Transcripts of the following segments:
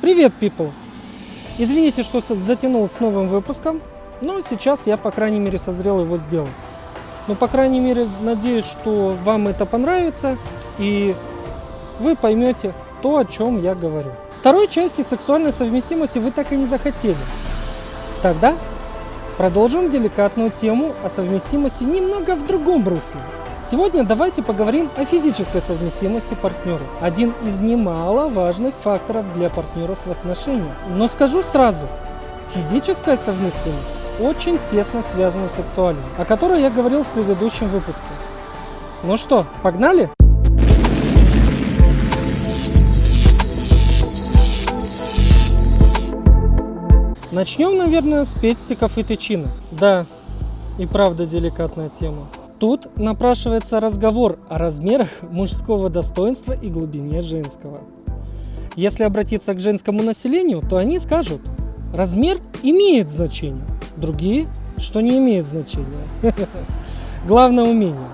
Привет, people! Извините, что затянул с новым выпуском, но сейчас я, по крайней мере, созрел его сделать. Но, по крайней мере, надеюсь, что вам это понравится и вы поймете то, о чем я говорю. Второй части сексуальной совместимости вы так и не захотели. Тогда продолжим деликатную тему о совместимости немного в другом русле. Сегодня давайте поговорим о физической совместимости партнеров. Один из немаловажных факторов для партнеров в отношениях. Но скажу сразу, физическая совместимость очень тесно связана с сексуальной, о которой я говорил в предыдущем выпуске. Ну что, погнали? Начнем, наверное, с пестиков и тычинок. Да, и правда деликатная тема. Тут напрашивается разговор о размерах мужского достоинства и глубине женского. Если обратиться к женскому населению, то они скажут, размер имеет значение, другие, что не имеет значения. Главное умение.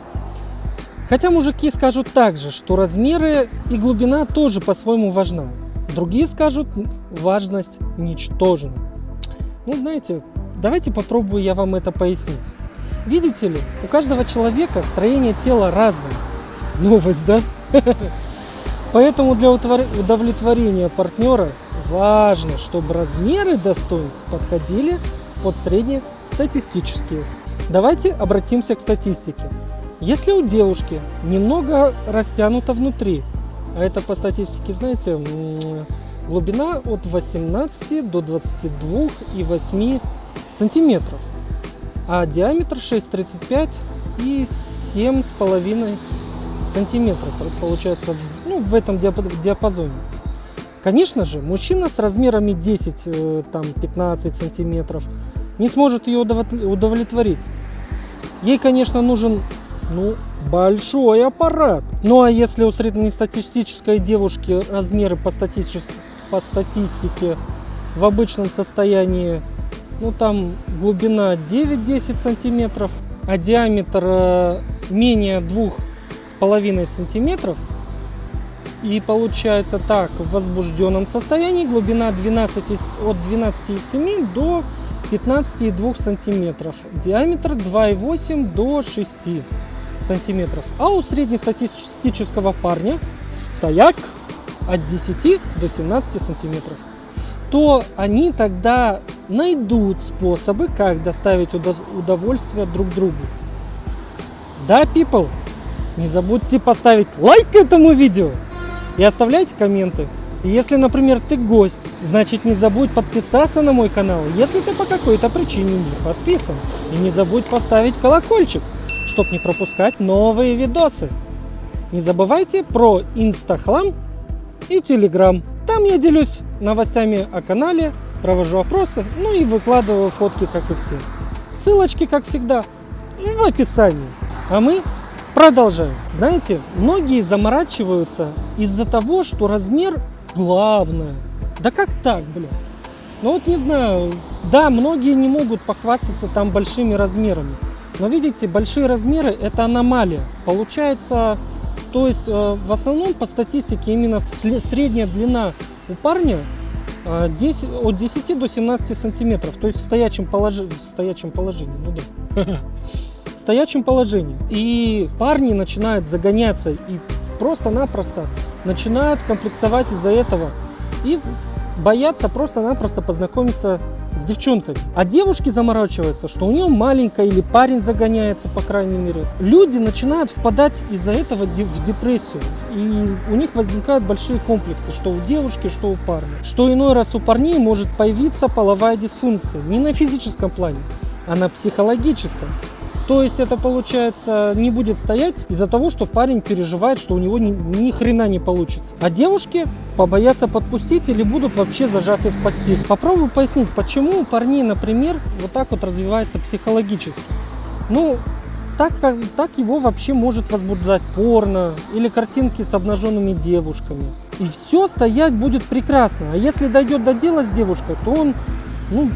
Хотя мужики скажут также, что размеры и глубина тоже по-своему важна. Другие скажут, важность ничтожна. Ну, знаете, давайте попробую я вам это пояснить. Видите ли, у каждого человека строение тела разное. Новость, да? Поэтому для удовлетворения партнера важно, чтобы размеры достоинств подходили под среднестатистические. Давайте обратимся к статистике. Если у девушки немного растянуто внутри, а это по статистике, знаете, глубина от 18 до 22,8 сантиметров, а диаметр 6,35 и 7,5 сантиметров получается ну, в этом диапазоне. Конечно же, мужчина с размерами 10-15 э, сантиметров не сможет ее удовлетворить. Ей, конечно, нужен ну, большой аппарат. Ну а если у среднестатистической девушки размеры по, статистич... по статистике в обычном состоянии ну там глубина 9-10 сантиметров, а диаметр э, менее двух с половиной сантиметров. И получается так, в возбужденном состоянии глубина 12, от 12,7 до 15,2 сантиметров, диаметр 2,8 до 6 сантиметров. А у среднестатистического парня стояк от 10 до 17 сантиметров то они тогда найдут способы, как доставить удовольствие друг другу. Да, people? Не забудьте поставить лайк этому видео и оставляйте комменты. Если, например, ты гость, значит не забудь подписаться на мой канал, если ты по какой-то причине не подписан. И не забудь поставить колокольчик, чтобы не пропускать новые видосы. Не забывайте про инстахлам и телеграм. Там я делюсь новостями о канале, провожу опросы, ну и выкладываю фотки, как и все. Ссылочки, как всегда, в описании. А мы продолжаем. Знаете, многие заморачиваются из-за того, что размер главное. Да как так, блин? Ну вот не знаю, да, многие не могут похвастаться там большими размерами. Но видите, большие размеры это аномалия. Получается, то есть э, в основном по статистике именно средняя длина у парня 10, э, от 10 до 17 сантиметров, то есть в стоячем, положи, в стоячем положении. Ну да. В стоячем положении. И парни начинают загоняться и просто-напросто начинают комплексовать из-за этого. И боятся просто-напросто познакомиться с девчонками. А девушки заморачиваются, что у нее маленькая или парень загоняется, по крайней мере. Люди начинают впадать из-за этого в депрессию. И у них возникают большие комплексы, что у девушки, что у парня. Что иной раз у парней может появиться половая дисфункция. Не на физическом плане, а на психологическом. То есть это получается не будет стоять из-за того, что парень переживает, что у него ни, ни хрена не получится. А девушки побоятся подпустить или будут вообще зажаты в постель. Попробую пояснить, почему у парней, например, вот так вот развивается психологически. Ну, так, как, так его вообще может возбуждать порно или картинки с обнаженными девушками. И все стоять будет прекрасно. А если дойдет до дела с девушкой, то он, ну,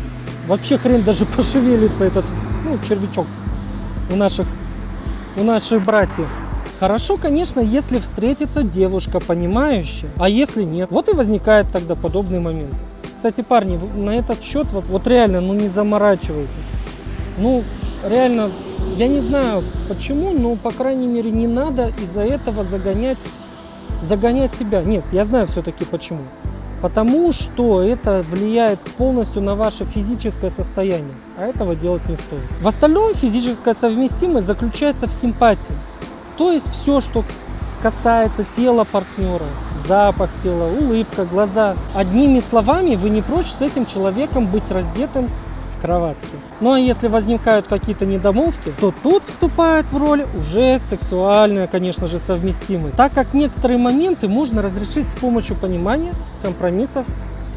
вообще хрен даже пошевелится этот, ну, червячок у наших, у наших братьев Хорошо, конечно, если встретится девушка понимающая, а если нет, вот и возникает тогда подобный момент. Кстати, парни, на этот счет вот, вот реально, ну не заморачивайтесь. Ну, реально, я не знаю почему, но, по крайней мере, не надо из-за этого загонять, загонять себя. Нет, я знаю все-таки почему. Потому что это влияет полностью на ваше физическое состояние, а этого делать не стоит. В остальном физическая совместимость заключается в симпатии. То есть все, что касается тела партнера, запах тела, улыбка, глаза. Одними словами, вы не прочь с этим человеком быть раздетым в кроватке. Ну а если возникают какие-то недомолвки, то тут вступает в роль уже сексуальная, конечно же, совместимость. Так как некоторые моменты можно разрешить с помощью понимания, компромиссов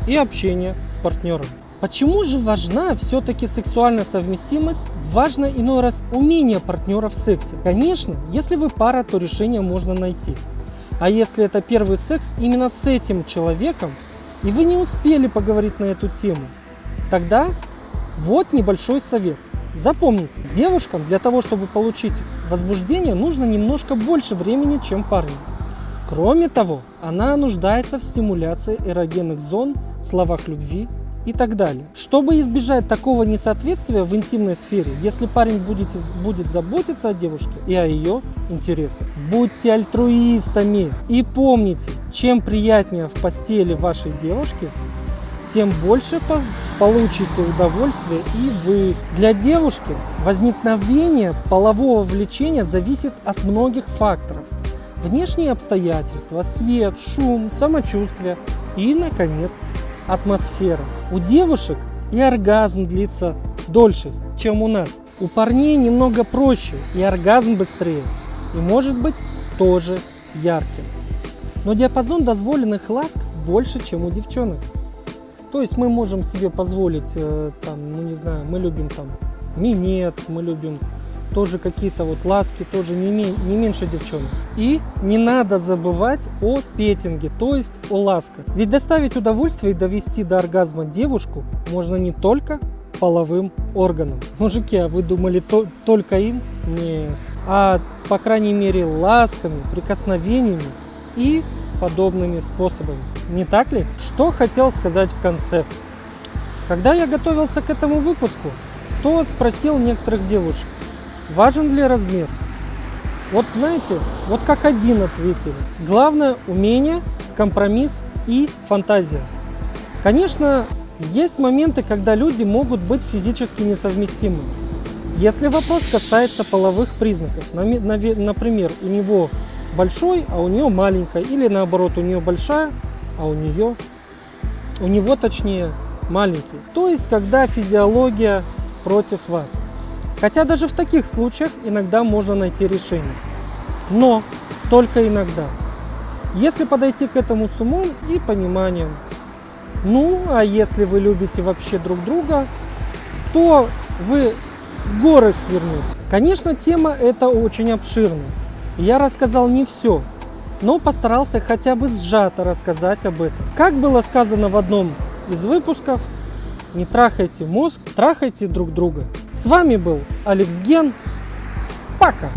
и общения с партнером. Почему же важна все-таки сексуальная совместимость? Важно иной раз умение партнера в сексе. Конечно, если вы пара, то решение можно найти. А если это первый секс именно с этим человеком, и вы не успели поговорить на эту тему, тогда вот небольшой совет. Запомните, девушкам для того, чтобы получить возбуждение, нужно немножко больше времени, чем парню. Кроме того, она нуждается в стимуляции эрогенных зон, словах любви и так далее. Чтобы избежать такого несоответствия в интимной сфере, если парень будет, будет заботиться о девушке и о ее интересах, будьте альтруистами и помните, чем приятнее в постели вашей девушки, тем больше получите удовольствие и вы. Для девушки возникновение полового влечения зависит от многих факторов. Внешние обстоятельства, свет, шум, самочувствие и, наконец, атмосфера. У девушек и оргазм длится дольше, чем у нас. У парней немного проще и оргазм быстрее. И может быть тоже ярким. Но диапазон дозволенных ласк больше, чем у девчонок. То есть мы можем себе позволить, э, там, ну не знаю, мы любим там минет, мы любим тоже какие-то вот ласки, тоже не, не меньше девчонок. И не надо забывать о петинге, то есть о ласках. Ведь доставить удовольствие и довести до оргазма девушку можно не только половым органам. Мужики, а вы думали то, только им? Не. А по крайней мере ласками, прикосновениями и подобными способами. Не так ли? Что хотел сказать в конце. Когда я готовился к этому выпуску, то спросил некоторых девушек, Важен ли размер? Вот знаете, вот как один ответили. Главное умение, компромисс и фантазия. Конечно, есть моменты, когда люди могут быть физически несовместимы. Если вопрос касается половых признаков, например, у него большой, а у нее маленькая, или наоборот, у нее большая, а у нее, у него точнее маленький. То есть, когда физиология против вас. Хотя даже в таких случаях иногда можно найти решение. Но только иногда. Если подойти к этому с умом и пониманием. Ну, а если вы любите вообще друг друга, то вы горы свернуть. Конечно, тема эта очень обширная. Я рассказал не все, но постарался хотя бы сжато рассказать об этом. Как было сказано в одном из выпусков, не трахайте мозг, трахайте друг друга. С вами был Алекс Ген. Пока!